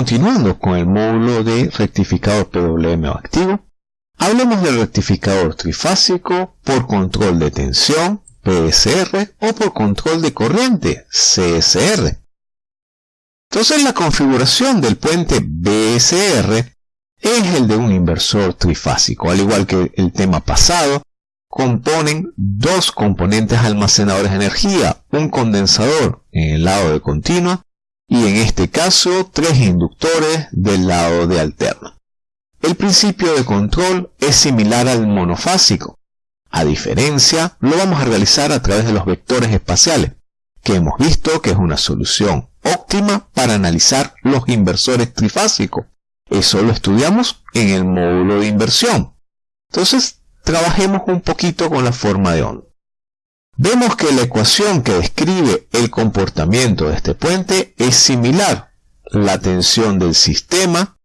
continuando con el módulo de rectificador PWM activo, hablemos del rectificador trifásico por control de tensión, PSR, o por control de corriente, CSR. Entonces la configuración del puente BSR es el de un inversor trifásico, al igual que el tema pasado, componen dos componentes almacenadores de energía, un condensador en el lado de continua y en este caso tres inductores del lado de alterna. El principio de control es similar al monofásico. A diferencia, lo vamos a realizar a través de los vectores espaciales, que hemos visto que es una solución óptima para analizar los inversores trifásicos. Eso lo estudiamos en el módulo de inversión. Entonces, trabajemos un poquito con la forma de onda. Vemos que la ecuación que describe el comportamiento de este puente es similar. La tensión del sistema,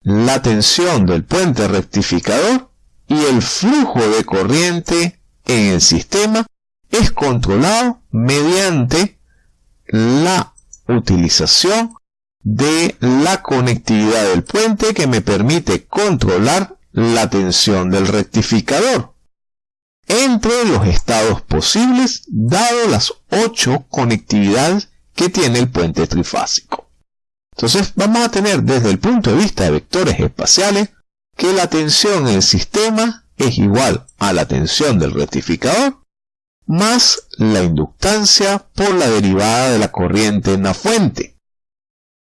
la tensión del puente rectificador y el flujo de corriente en el sistema es controlado mediante la utilización de la conectividad del puente que me permite controlar la tensión del rectificador entre los estados posibles dado las ocho conectividades que tiene el puente trifásico. Entonces vamos a tener desde el punto de vista de vectores espaciales que la tensión en el sistema es igual a la tensión del rectificador más la inductancia por la derivada de la corriente en la fuente.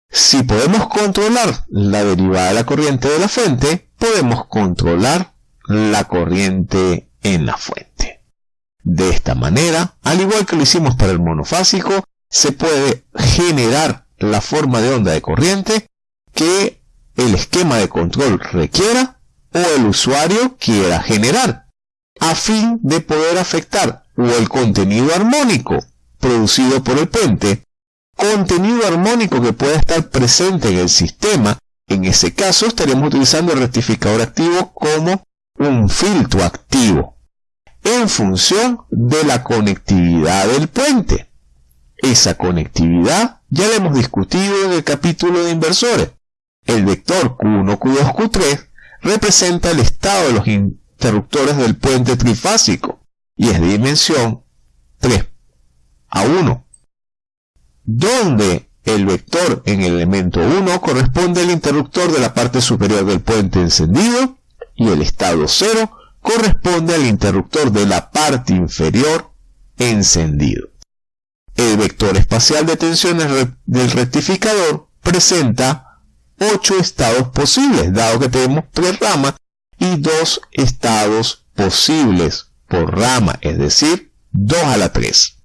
Si podemos controlar la derivada de la corriente de la fuente, podemos controlar la corriente en la fuente. De esta manera, al igual que lo hicimos para el monofásico, se puede generar la forma de onda de corriente que el esquema de control requiera o el usuario quiera generar, a fin de poder afectar o el contenido armónico producido por el puente, contenido armónico que pueda estar presente en el sistema en ese caso estaríamos utilizando el rectificador activo como un filtro activo en función de la conectividad del puente. Esa conectividad ya la hemos discutido en el capítulo de inversores. El vector Q1, Q2, Q3 representa el estado de los interruptores del puente trifásico y es de dimensión 3 a 1, donde el vector en el elemento 1 corresponde al interruptor de la parte superior del puente encendido y el estado 0 corresponde al interruptor de la parte inferior encendido. El vector espacial de tensiones del rectificador presenta 8 estados posibles, dado que tenemos 3 ramas y 2 estados posibles por rama, es decir, 2 a la 3.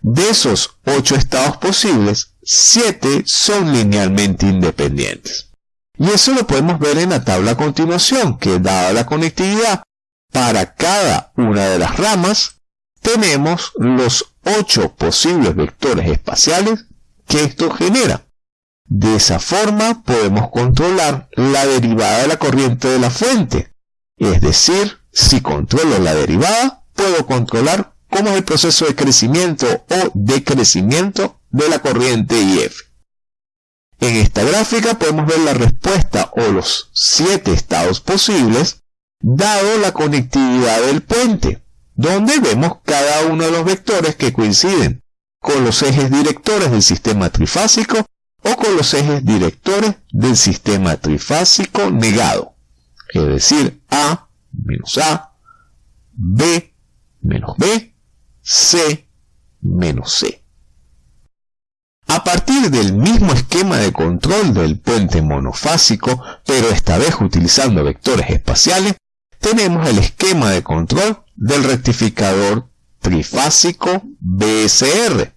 De esos 8 estados posibles, 7 son linealmente independientes. Y eso lo podemos ver en la tabla a continuación, que dada la conectividad para cada una de las ramas, tenemos los 8 posibles vectores espaciales que esto genera. De esa forma podemos controlar la derivada de la corriente de la fuente. Es decir, si controlo la derivada, puedo controlar cómo es el proceso de crecimiento o decrecimiento de la corriente IF. En esta gráfica podemos ver la respuesta o los siete estados posibles dado la conectividad del puente, donde vemos cada uno de los vectores que coinciden con los ejes directores del sistema trifásico o con los ejes directores del sistema trifásico negado, es decir, A menos A, B menos B, C menos C. A partir del mismo esquema de control del puente monofásico, pero esta vez utilizando vectores espaciales, tenemos el esquema de control del rectificador trifásico BSR,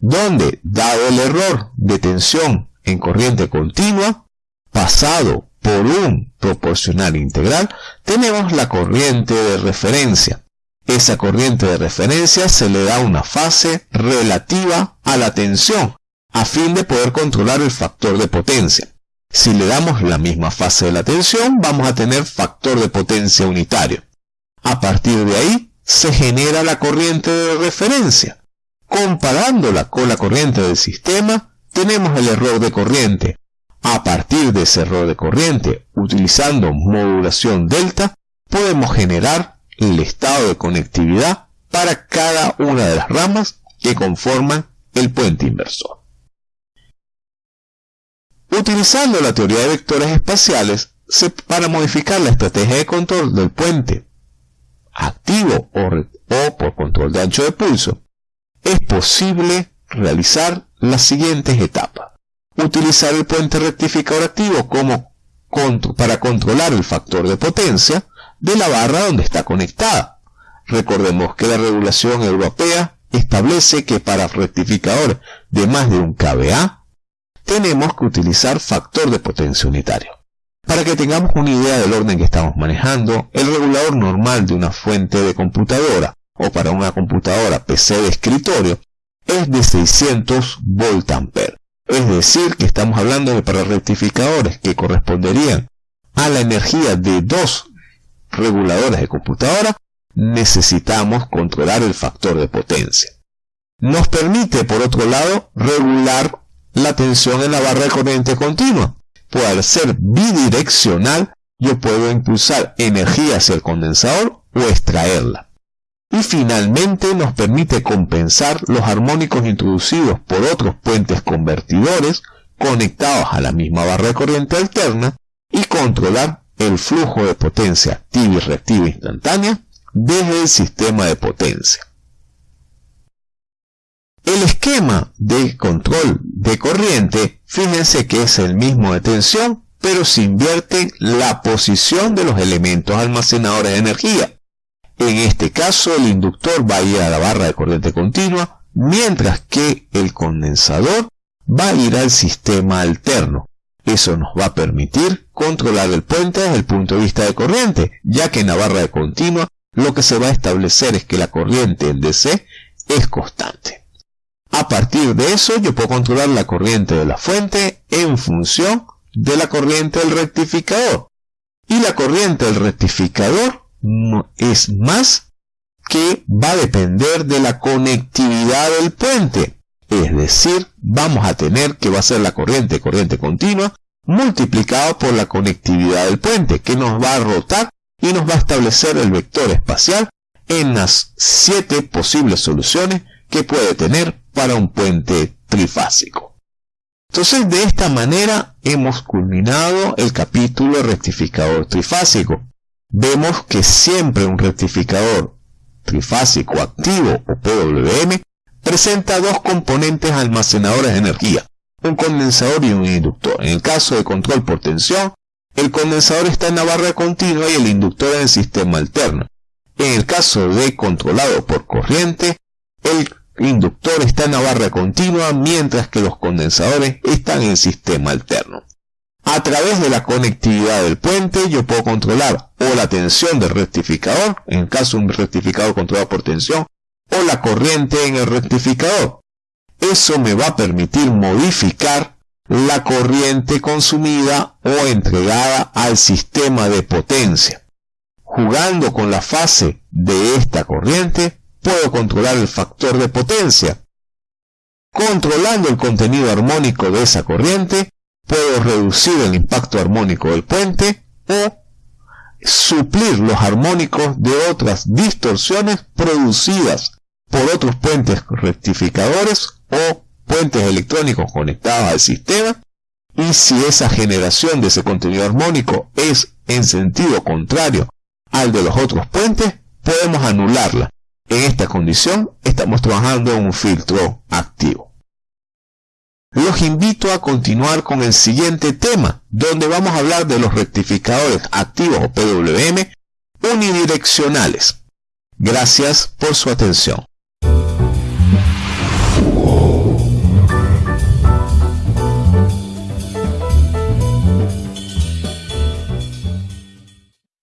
donde, dado el error de tensión en corriente continua, pasado por un proporcional integral, tenemos la corriente de referencia, esa corriente de referencia se le da una fase relativa a la tensión, a fin de poder controlar el factor de potencia. Si le damos la misma fase de la tensión, vamos a tener factor de potencia unitario. A partir de ahí, se genera la corriente de referencia. Comparándola con la corriente del sistema, tenemos el error de corriente. A partir de ese error de corriente, utilizando modulación delta, podemos generar el estado de conectividad para cada una de las ramas que conforman el puente inversor. Utilizando la teoría de vectores espaciales, para modificar la estrategia de control del puente activo o, por control de ancho de pulso, es posible realizar las siguientes etapas. Utilizar el puente rectificador activo como para controlar el factor de potencia de la barra donde está conectada. Recordemos que la regulación europea establece que para rectificador de más de un kVA tenemos que utilizar factor de potencia unitario. Para que tengamos una idea del orden que estamos manejando, el regulador normal de una fuente de computadora o para una computadora PC de escritorio es de 600 volt Es decir, que estamos hablando de para rectificadores que corresponderían a la energía de dos reguladores de computadora, necesitamos controlar el factor de potencia. Nos permite, por otro lado, regular la tensión en la barra de corriente continua, pues al ser bidireccional, yo puedo impulsar energía hacia el condensador o extraerla. Y finalmente nos permite compensar los armónicos introducidos por otros puentes convertidores conectados a la misma barra de corriente alterna y controlar el flujo de potencia activa y reactiva instantánea desde el sistema de potencia. El esquema de control de corriente, fíjense que es el mismo de tensión, pero se invierte la posición de los elementos almacenadores de energía. En este caso, el inductor va a ir a la barra de corriente continua, mientras que el condensador va a ir al sistema alterno. Eso nos va a permitir controlar el puente desde el punto de vista de corriente, ya que en la barra de continua lo que se va a establecer es que la corriente en DC es constante. A partir de eso yo puedo controlar la corriente de la fuente en función de la corriente del rectificador. Y la corriente del rectificador es más que va a depender de la conectividad del puente. Es decir, vamos a tener que va a ser la corriente, corriente continua, multiplicado por la conectividad del puente, que nos va a rotar y nos va a establecer el vector espacial en las siete posibles soluciones que puede tener para un puente trifásico. Entonces, de esta manera hemos culminado el capítulo rectificador trifásico. Vemos que siempre un rectificador trifásico activo o PWM presenta dos componentes almacenadores de energía, un condensador y un inductor. En el caso de control por tensión, el condensador está en la barra continua y el inductor en el sistema alterno. En el caso de controlado por corriente, el inductor está en la barra continua mientras que los condensadores están en sistema alterno. A través de la conectividad del puente yo puedo controlar o la tensión del rectificador, en caso de un rectificador controlado por tensión, o la corriente en el rectificador. Eso me va a permitir modificar la corriente consumida o entregada al sistema de potencia. Jugando con la fase de esta corriente, puedo controlar el factor de potencia. Controlando el contenido armónico de esa corriente, puedo reducir el impacto armónico del puente o suplir los armónicos de otras distorsiones producidas por otros puentes rectificadores o puentes electrónicos conectados al sistema y si esa generación de ese contenido armónico es en sentido contrario al de los otros puentes, podemos anularla en esta condición estamos trabajando en un filtro activo. Los invito a continuar con el siguiente tema, donde vamos a hablar de los rectificadores activos o PWM unidireccionales. Gracias por su atención.